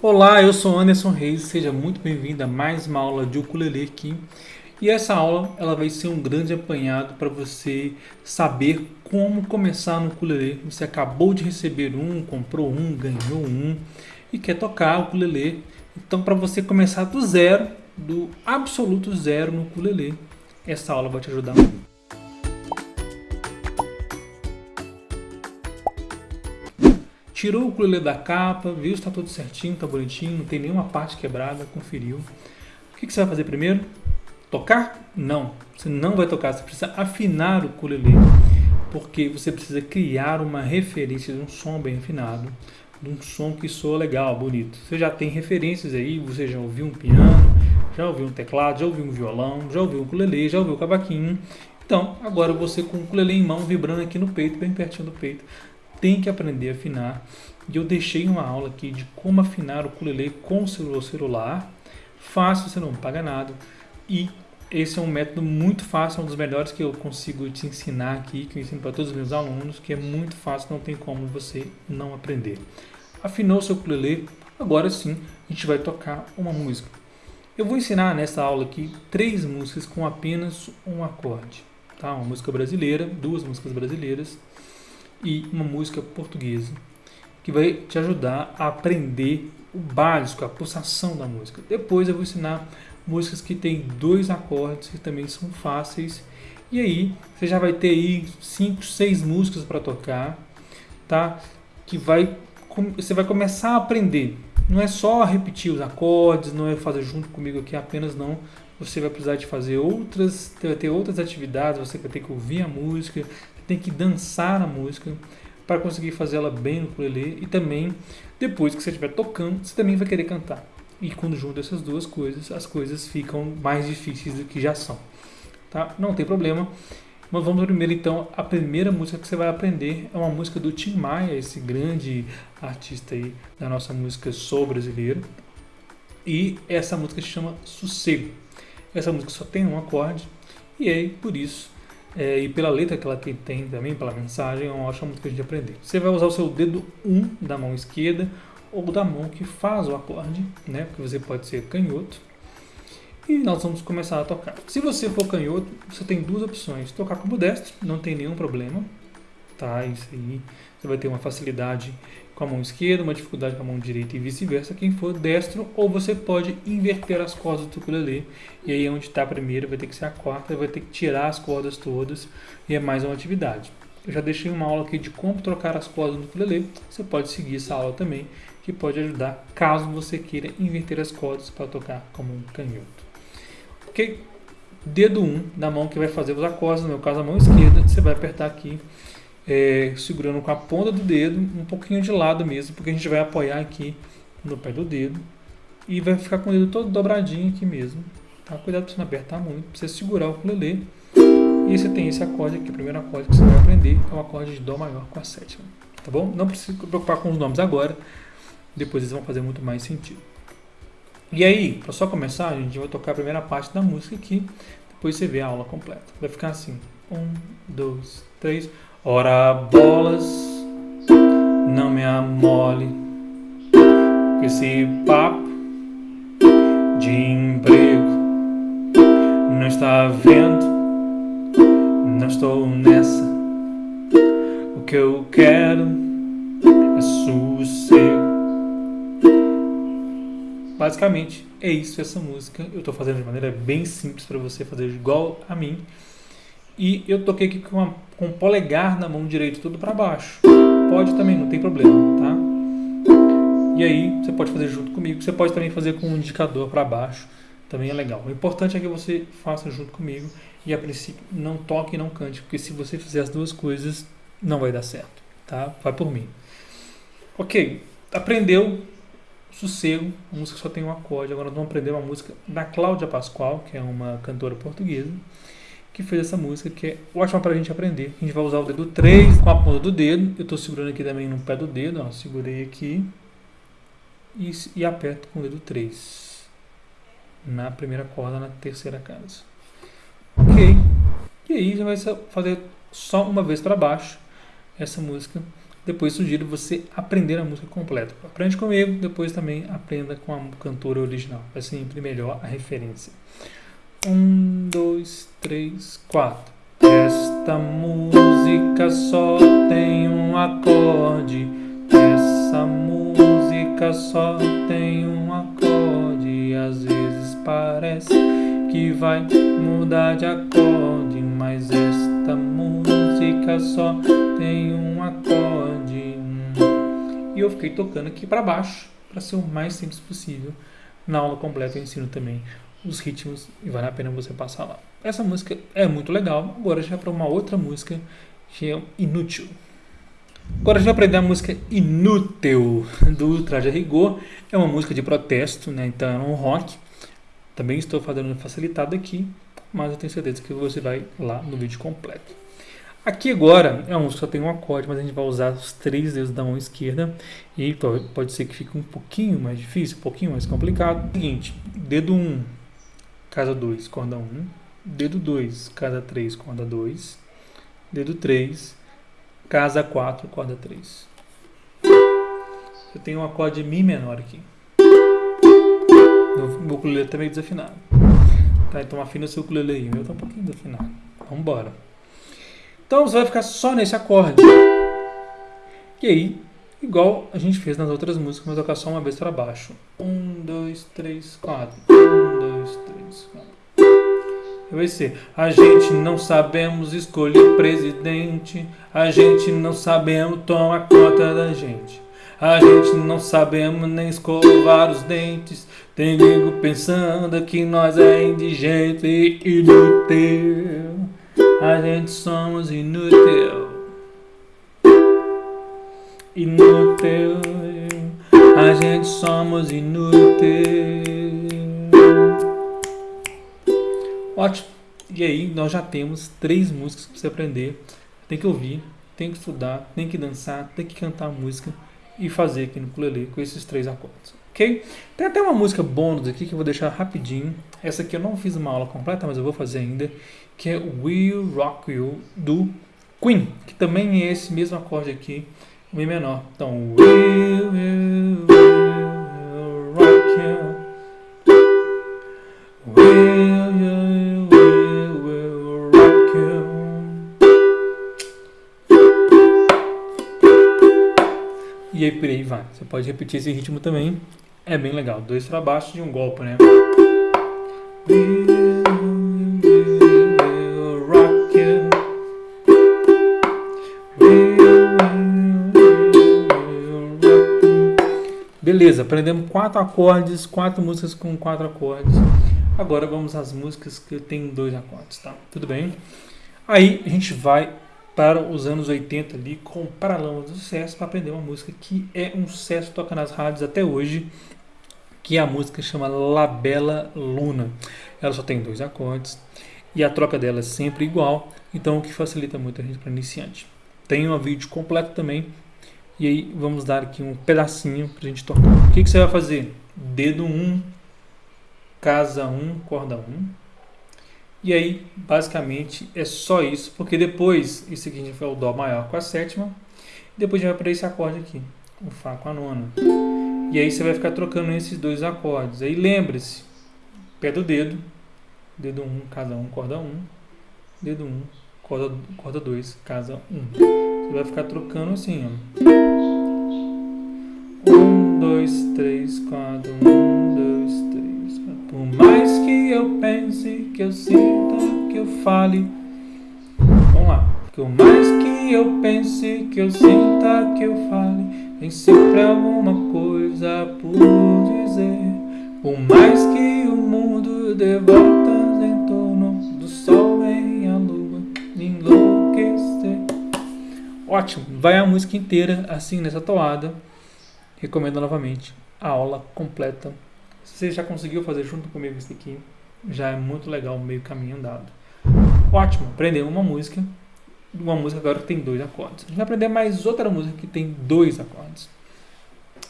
Olá, eu sou Anderson Reis, seja muito bem-vindo a mais uma aula de ukulele aqui. E essa aula ela vai ser um grande apanhado para você saber como começar no ukulele. Você acabou de receber um, comprou um, ganhou um e quer tocar o ukulele. Então, para você começar do zero, do absoluto zero no ukulele, essa aula vai te ajudar muito. Tirou o ukulele da capa, viu se está tudo certinho, está bonitinho, não tem nenhuma parte quebrada, conferiu. O que, que você vai fazer primeiro? Tocar? Não, você não vai tocar, você precisa afinar o ukulele, porque você precisa criar uma referência de um som bem afinado, de um som que soa legal, bonito. Você já tem referências aí, você já ouviu um piano, já ouviu um teclado, já ouviu um violão, já ouviu um ukulele, já ouviu um cavaquinho. Então, agora você com o ukulele em mão, vibrando aqui no peito, bem pertinho do peito, tem que aprender a afinar. E eu deixei uma aula aqui de como afinar o ukulele com o seu celular. Fácil, você não paga nada. E esse é um método muito fácil, é um dos melhores que eu consigo te ensinar aqui, que eu ensino para todos os meus alunos, que é muito fácil, não tem como você não aprender. Afinou seu ukulele, agora sim a gente vai tocar uma música. Eu vou ensinar nessa aula aqui três músicas com apenas um acorde. Tá? Uma música brasileira, duas músicas brasileiras e uma música portuguesa, que vai te ajudar a aprender o básico, a pulsação da música. Depois eu vou ensinar músicas que têm dois acordes que também são fáceis. E aí você já vai ter aí cinco, seis músicas para tocar, tá? Que vai você vai começar a aprender. Não é só repetir os acordes, não é fazer junto comigo aqui apenas não. Você vai precisar de fazer outras, vai ter outras atividades, você vai ter que ouvir a música, tem que dançar a música para conseguir fazê-la bem no ukulele e também depois que você estiver tocando, você também vai querer cantar. E quando junta essas duas coisas, as coisas ficam mais difíceis do que já são. Tá? Não tem problema. Mas vamos primeiro então, a primeira música que você vai aprender é uma música do Tim Maia, esse grande artista aí da nossa música soul brasileira. E essa música se chama Sossego. Essa música só tem um acorde e aí por isso é, e pela letra que ela tem, tem, também, pela mensagem, é uma ótima música de aprender. Você vai usar o seu dedo 1 um da mão esquerda ou da mão que faz o acorde, né? Porque você pode ser canhoto. E nós vamos começar a tocar. Se você for canhoto, você tem duas opções. Tocar como destro, não tem nenhum problema. Isso aí. Você vai ter uma facilidade com a mão esquerda, uma dificuldade com a mão direita e vice-versa, quem for destro, ou você pode inverter as cordas do ukulele, e aí onde está a primeira vai ter que ser a quarta, vai ter que tirar as cordas todas, e é mais uma atividade. Eu já deixei uma aula aqui de como trocar as cordas do ukulele, você pode seguir essa aula também, que pode ajudar caso você queira inverter as cordas para tocar como um canhoto. Ok? Dedo 1 um, da mão que vai fazer os acordes, no meu caso a mão esquerda, você vai apertar aqui é, segurando com a ponta do dedo, um pouquinho de lado mesmo, porque a gente vai apoiar aqui no pé do dedo e vai ficar com o dedo todo dobradinho aqui mesmo. Tá? Cuidado para você não apertar muito, para você segurar o ukulele. E você tem esse acorde aqui, o primeiro acorde que você vai aprender é o acorde de Dó maior com a sétima. Tá bom? Não precisa se preocupar com os nomes agora, depois eles vão fazer muito mais sentido. E aí, para só começar, a gente vai tocar a primeira parte da música aqui, depois você vê a aula completa. Vai ficar assim: um, dois, três. Ora bolas, não me amole com esse papo de emprego. Não está vendo, não estou nessa. O que eu quero é sossego. Basicamente é isso essa música. Eu estou fazendo de maneira bem simples para você fazer igual a mim. E eu toquei aqui com, uma, com o polegar na mão direita tudo para baixo. Pode também, não tem problema, tá? E aí você pode fazer junto comigo. Você pode também fazer com o indicador para baixo. Também é legal. O importante é que você faça junto comigo e a princípio não toque e não cante, porque se você fizer as duas coisas não vai dar certo, tá? Vai por mim. Ok, aprendeu Sossego, a música só tem um acorde. Agora nós vamos aprender uma música da Cláudia Pascoal, que é uma cantora portuguesa que fez essa música, que é ótima para a gente aprender. A gente vai usar o dedo 3 com a ponta do dedo. Eu estou segurando aqui também no pé do dedo, ó, segurei aqui e, e aperto com o dedo 3 na primeira corda, na terceira casa. Ok. E aí já vai fazer só uma vez para baixo essa música depois sugiro você aprender a música completa. Aprende comigo, depois também aprenda com a cantora original. É sempre melhor a referência. Um, dois, três, quatro. Esta música só tem um acorde. Essa música só tem um acorde. Às vezes parece que vai mudar de acorde, mas esta música só tem um acorde. E eu fiquei tocando aqui para baixo para ser o mais simples possível. Na aula completa eu ensino também os ritmos e vale a pena você passar lá. Essa música é muito legal. Agora já para uma outra música que é Inútil. Agora a gente vai aprender a música Inútil do Traje a Rigor. É uma música de protesto, né? então é um rock. Também estou fazendo facilitado aqui, mas eu tenho certeza que você vai lá no vídeo completo. Aqui agora é um, só tem um acorde, mas a gente vai usar os três dedos da mão esquerda e pode ser que fique um pouquinho mais difícil, um pouquinho mais complicado. Seguinte, dedo 1, um, casa 2, corda 1, um, dedo 2, casa 3, corda 2, dedo 3, casa 4, corda 3. Eu tenho um acorde Mi menor aqui. Meu ukulele tá meio desafinado. Tá, então afina o seu ukulele aí. O meu tá um pouquinho desafinado. Vambora. Então você vai ficar só nesse acorde. E aí, igual a gente fez nas outras músicas, mas tocar só uma vez para baixo. Um, dois, três, quatro. Dois, três, quatro. Vai ser. A gente não sabemos escolher presidente. A gente não sabemos tomar conta da gente. A gente não sabemos nem escovar os dentes. Tem nego pensando que nós é indigente e inútil. A gente somos inútil. Inútil. A gente somos inútil. Ótimo. E aí nós já temos três músicas para você aprender. Tem que ouvir, tem que estudar, tem que dançar, tem que cantar a música e fazer aqui no ukulele com esses três acordes ok? Tem até uma música bônus aqui que eu vou deixar rapidinho. Essa aqui eu não fiz uma aula completa, mas eu vou fazer ainda, que é Will Rock You do Queen, que também é esse mesmo acorde aqui, Mi menor. Então, Will, will, will E por aí vai. Você pode repetir esse ritmo também. É bem legal. Dois para baixo de um golpe, né? Beleza, aprendemos quatro acordes, quatro músicas com quatro acordes. Agora vamos às músicas que tem dois acordes, tá? Tudo bem? Aí a gente vai para os anos 80 ali com Paralamas do Sucesso para aprender uma música que é um sucesso, toca nas rádios até hoje que a música chama La Bella Luna. Ela só tem dois acordes e a troca dela é sempre igual, então o que facilita muito a gente para iniciante. Tem um vídeo completo também e aí vamos dar aqui um pedacinho para a gente tocar. O que, que você vai fazer? Dedo 1, um, casa 1, um, corda 1. Um. E aí, basicamente, é só isso, porque depois, isso aqui a gente vai o Dó maior com a sétima, depois a gente vai para esse acorde aqui, o Fá com a nona. E aí você vai ficar trocando esses dois acordes. Aí lembre-se, pé do dedo, dedo 1, um, casa 1, um, corda 1, um, dedo 1, um, corda, corda 2, casa 1. Um. Você vai ficar trocando assim, ó. 1, 2, 3, 4, 1, que eu pense, que eu sinta, que eu fale. Vamos lá. Por mais que eu pense, que eu sinta, que eu fale. Tem sempre alguma coisa por dizer. Por mais que o mundo dê voltas em torno do sol, vem a lua enlouquecer. Ótimo, vai a música inteira assim nessa toada. Recomendo novamente a aula completa. Se você já conseguiu fazer junto comigo isso aqui, já é muito legal, meio caminho andado. Ótimo, aprender uma música uma música agora que tem dois acordes. A gente vai aprender mais outra música que tem dois acordes.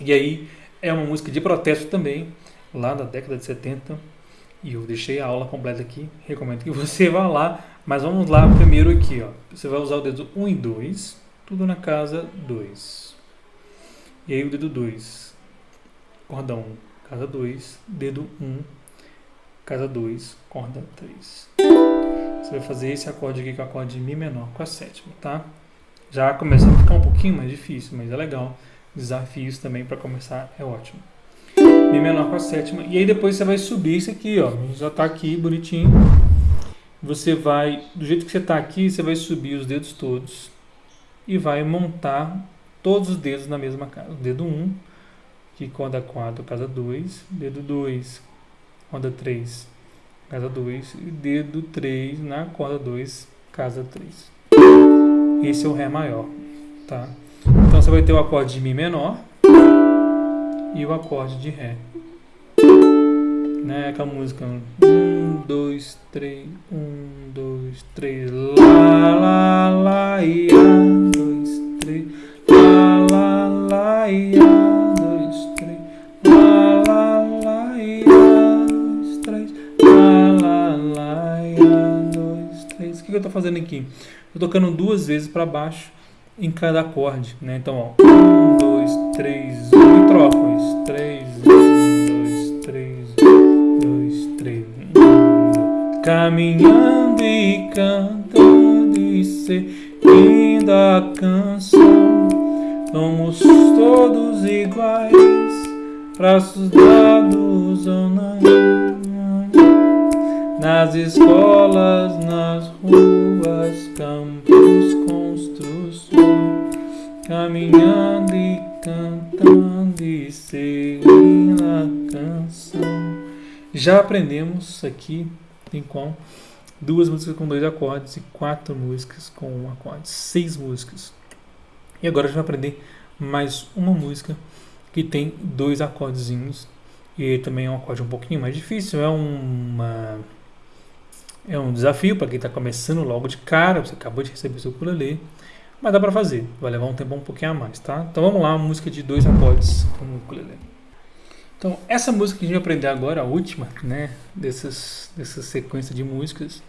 E aí é uma música de protesto também, lá da década de 70. E eu deixei a aula completa aqui, recomendo que você vá lá. Mas vamos lá primeiro aqui, ó. Você vai usar o dedo 1 e 2, tudo na casa 2. E aí o dedo 2, corda 1, um, casa 2, dedo 1, um, casa 2, corda 3. Você vai fazer esse acorde aqui com o acorde de Mi menor com a sétima, tá? Já começa a ficar um pouquinho mais difícil, mas é legal. Desafios também para começar é ótimo. Mi menor com a sétima. E aí depois você vai subir isso aqui, ó. Já tá aqui bonitinho. Você vai, do jeito que você tá aqui, você vai subir os dedos todos e vai montar todos os dedos na mesma casa. Dedo 1, que corda 4, casa 2. Dedo 2, corda 3, casa 2. E dedo 3 na corda 2, casa 3. Esse é o Ré maior, tá? Então você vai ter o acorde de Mi menor e o acorde de Ré. Né? Aquela música. Um, dois, três, um, dois, três. Lá, lá, lá, ia. Dois, três. Lá, lá, lá, ia. Que eu estou fazendo aqui? Estou tocando duas vezes para baixo em cada acorde, né? Então, ó, um, dois, três, um, e troco, três, um, dois, três, dois, três, um, caminhando e cantando e seguindo a canção, somos todos iguais, braços dados ou não, nas escolas, nas ruas, campos, caminhando e cantando e seguindo a canção. Já aprendemos aqui em com duas músicas com dois acordes e quatro músicas com um acorde, seis músicas. E agora a gente vai aprender mais uma música que tem dois acordezinhos e também é um acorde um pouquinho mais difícil, é uma é um desafio para quem está começando logo de cara, você acabou de receber seu ukulele. Mas dá pra fazer, vai levar um tempo um pouquinho a mais, tá? Então vamos lá, uma música de dois acordes com o ukulele. Então, essa música que a gente vai aprender agora, a última, né, dessas, dessa sequência de músicas,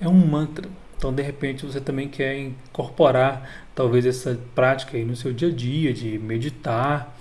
é um mantra. Então, de repente, você também quer incorporar talvez essa prática aí no seu dia a dia, de meditar,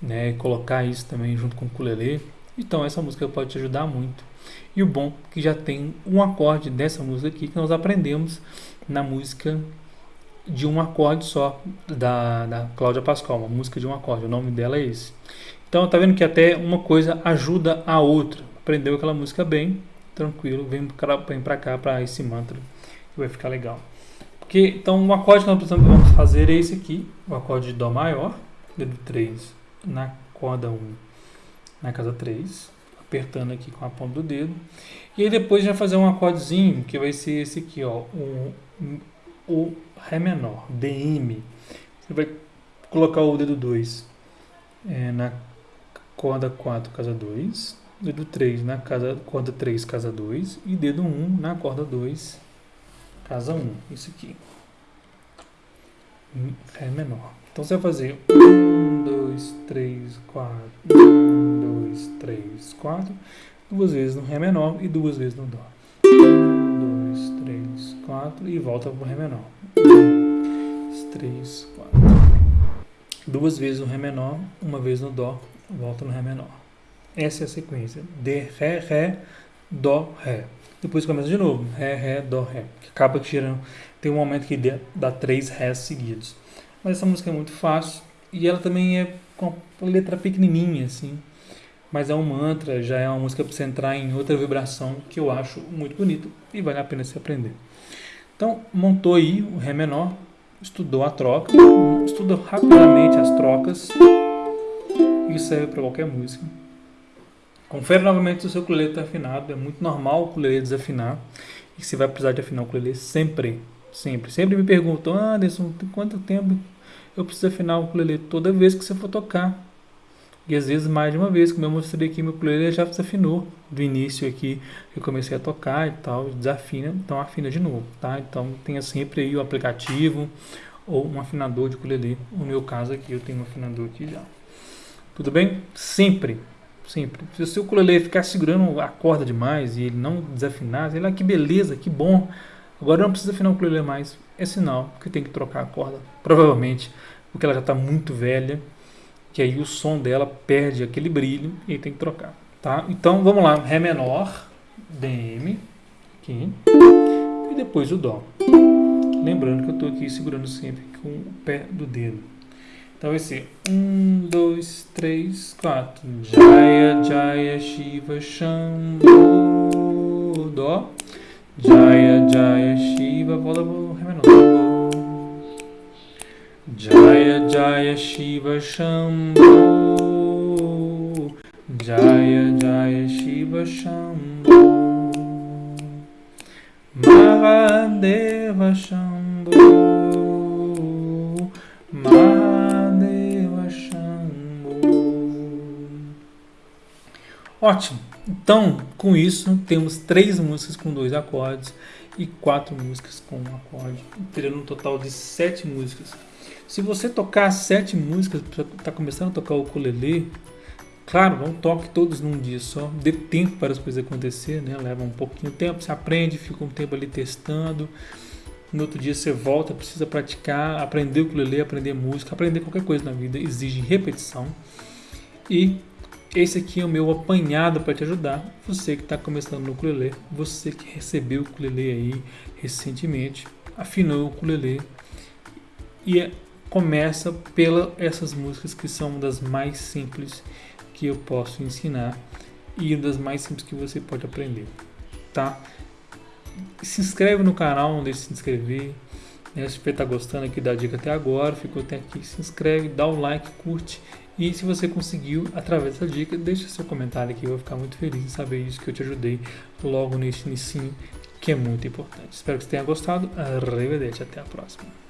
né, colocar isso também junto com o ukulele. Então, essa música pode te ajudar muito. E o bom que já tem um acorde dessa música aqui que nós aprendemos na música de um acorde só, da, da Cláudia Pascoal, uma música de um acorde, o nome dela é esse. Então tá vendo que até uma coisa ajuda a outra. Aprendeu aquela música bem, tranquilo, vem pra, vem pra cá, para esse mantra, que vai ficar legal. Porque, então o acorde que nós vamos fazer é esse aqui, o acorde de Dó maior, dedo 3 na corda 1, na casa 3, apertando aqui com a ponta do dedo. E aí depois a gente vai fazer um acordezinho, que vai ser esse aqui, ó, um, o Ré menor, DM. Você vai colocar o dedo 2 é, na corda 4, casa 2, dedo 3 na casa, corda 3, casa 2 e dedo 1 na corda 2, casa 1. Isso aqui. Ré menor. Então você vai fazer 1, 2, 3, 4, 1, 2, 3, 4, duas vezes no Ré menor e duas vezes no Dó. 4 e volta para o Ré menor. 2, 3, 4. Duas vezes no Ré menor, uma vez no Dó, volta no Ré menor. Essa é a sequência. De, Ré, Ré, Dó, Ré. Depois começa de novo. Ré, Ré, Dó, Ré. Acaba tirando. Tem um momento que dá três Rés seguidos. Mas essa música é muito fácil. E ela também é com a letra pequenininha, assim mas é um mantra, já é uma música para você entrar em outra vibração que eu acho muito bonito e vale a pena se aprender. Então, montou aí o Ré menor, estudou a troca, estudou rapidamente as trocas. Isso serve para qualquer música. Confere novamente se o seu ukulele está afinado. É muito normal o ukulele desafinar. E você vai precisar de afinar o ukulele sempre. Sempre. Sempre me perguntam, Anderson, quanto tempo eu preciso afinar o ukulele? Toda vez que você for tocar. E às vezes mais de uma vez, como eu mostrei aqui, meu ukulele já desafinou do início aqui, eu comecei a tocar e tal, desafina, então afina de novo, tá? Então tenha sempre aí o aplicativo ou um afinador de ukulele. No meu caso aqui, eu tenho um afinador aqui já. Tudo bem? Sempre, sempre. Se o seu ukulele ficar segurando a corda demais e ele não desafinar, sei lá, que beleza, que bom. Agora não precisa afinar o ukulele mais, é sinal que tem que trocar a corda, provavelmente, porque ela já está muito velha, que aí o som dela perde aquele brilho e tem que trocar, tá? Então vamos lá, Ré menor, DM, aqui, e depois o Dó. Lembrando que eu estou aqui segurando sempre com o pé do dedo. Então vai ser 1, 2, 3, 4. Jaya, Jaya, Shiva, Shambho, Dó. Jaya, Jaya, Shiva, Ré menor. Jaya, Jaya, Shiva, Shambho. Jaya, Jaya, Shiva, Shambho. Mahadeva Shambho. Mahadeva Shambho. Ótimo. Então, com isso, temos três músicas com dois acordes e quatro músicas com um acorde, terendo um total de sete músicas. Se você tocar sete músicas, está começando a tocar o ukulele, claro, não toque todos num dia só, dê tempo para as coisas acontecer, né? leva um pouquinho de tempo, você aprende, fica um tempo ali testando, no outro dia você volta, precisa praticar, aprender o ukulele, aprender música, aprender qualquer coisa na vida exige repetição. E esse aqui é o meu apanhado para te ajudar. Você que está começando no ukulele, você que recebeu o ukulele aí recentemente, afinou o ukulele e é, começa pela essas músicas que são das mais simples que eu posso ensinar e das mais simples que você pode aprender, tá? Se inscreve no canal, não deixe de se inscrever. Né? Se você está gostando aqui da dica até agora, ficou até aqui, se inscreve, dá um like, curte e se você conseguiu através dessa dica, deixe seu comentário aqui, eu vou ficar muito feliz em saber isso, que eu te ajudei logo nesse início, que é muito importante. Espero que você tenha gostado. Arrivederci, até a próxima.